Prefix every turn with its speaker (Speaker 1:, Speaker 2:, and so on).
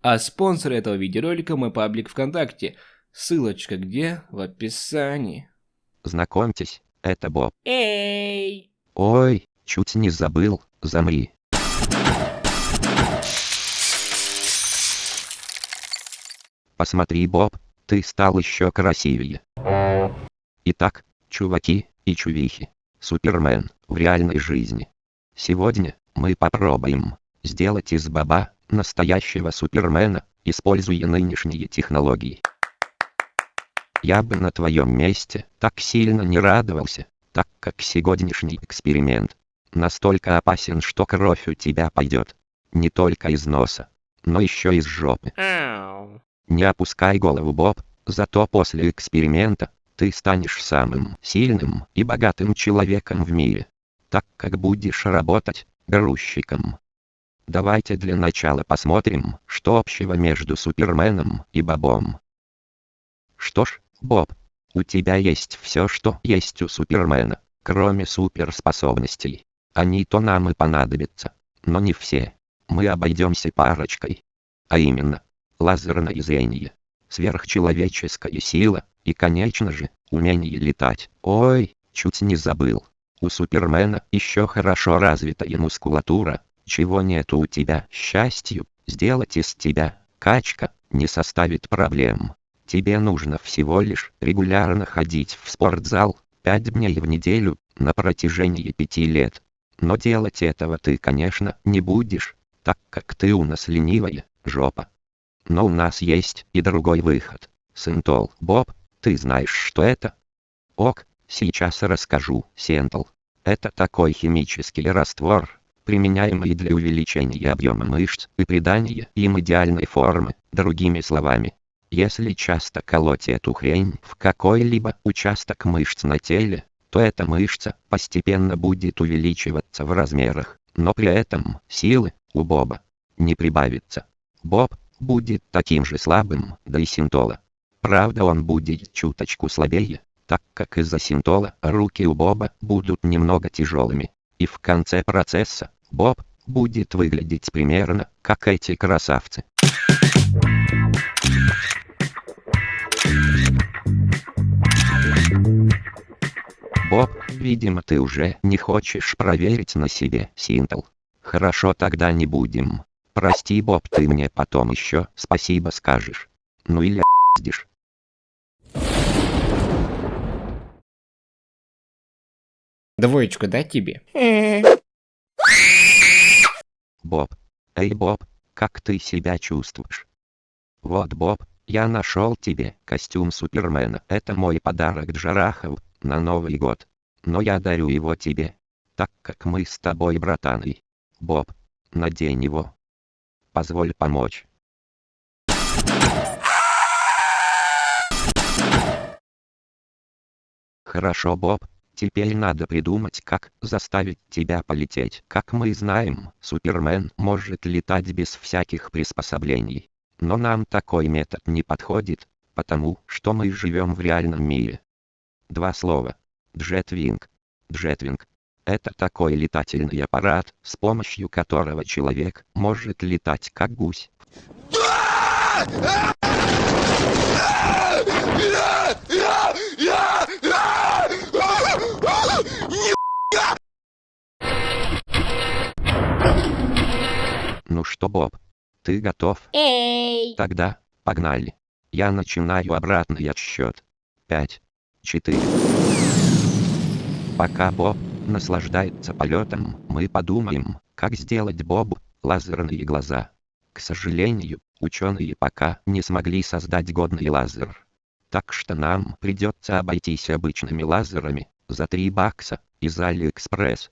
Speaker 1: А спонсор этого видеоролика мой паблик ВКонтакте. Ссылочка где? В описании.
Speaker 2: Знакомьтесь, это Боб.
Speaker 1: Эй!
Speaker 2: Ой, чуть не забыл, замри. Посмотри, Боб, ты стал еще красивее. Итак, чуваки и чувихи, Супермен в реальной жизни. Сегодня мы попробуем сделать из Боба настоящего Супермена, используя нынешние технологии. Я бы на твоем месте так сильно не радовался, так как сегодняшний эксперимент настолько опасен, что кровь у тебя пойдет. Не только из носа, но еще из жопы. Не опускай голову, Боб, зато после эксперимента ты станешь самым сильным и богатым человеком в мире, так как будешь работать грузчиком. Давайте для начала посмотрим, что общего между Суперменом и Бобом. Что ж, Боб, у тебя есть все, что есть у Супермена, кроме суперспособностей. Они-то нам и понадобятся, но не все. Мы обойдемся парочкой. А именно, лазерное зрение, сверхчеловеческая сила, и конечно же, умение летать. Ой, чуть не забыл. У Супермена еще хорошо развитая мускулатура, чего нету у тебя. Счастью, сделать из тебя, качка, не составит проблем. Тебе нужно всего лишь регулярно ходить в спортзал, 5 дней в неделю, на протяжении 5 лет. Но делать этого ты, конечно, не будешь, так как ты у нас ленивая, жопа. Но у нас есть и другой выход. Сентол, Боб, ты знаешь, что это? Ок, сейчас расскажу. Сентол. Это такой химический раствор, применяемый для увеличения объема мышц и придания им идеальной формы, другими словами. Если часто колоть эту хрень в какой-либо участок мышц на теле, то эта мышца постепенно будет увеличиваться в размерах, но при этом силы у Боба не прибавится. Боб будет таким же слабым, да и синтола. Правда он будет чуточку слабее, так как из-за синтола руки у Боба будут немного тяжелыми. И в конце процесса, Боб будет выглядеть примерно, как эти красавцы. Боб, видимо ты уже не хочешь проверить на себе Синтл. Хорошо тогда не будем. Прости, Боб, ты мне потом еще спасибо скажешь. Ну или пиздишь.
Speaker 1: Двоечку дать тебе?
Speaker 2: Боб. Эй, Боб, как ты себя чувствуешь? Вот, Боб, я нашел тебе костюм Супермена. Это мой подарок Джарахов на Новый год. Но я дарю его тебе, так как мы с тобой братаны. Боб, надень его. Позволь помочь. Хорошо, Боб. Теперь надо придумать, как заставить тебя полететь. Как мы знаем, Супермен может летать без всяких приспособлений. Но нам такой метод не подходит, потому что мы живем в реальном мире. Два слова. Джетвинг. Джетвинг. Это такой летательный аппарат, с помощью которого человек может летать как гусь. Ну что, Боб, ты готов?
Speaker 3: Эй!
Speaker 2: Тогда, погнали. Я начинаю обратный отсчет. Пять, четыре. Пока Боб наслаждается полетом, мы подумаем, как сделать Бобу лазерные глаза. К сожалению, ученые пока не смогли создать годный лазер. Так что нам придется обойтись обычными лазерами, за 3 бакса, из Алиэкспресс.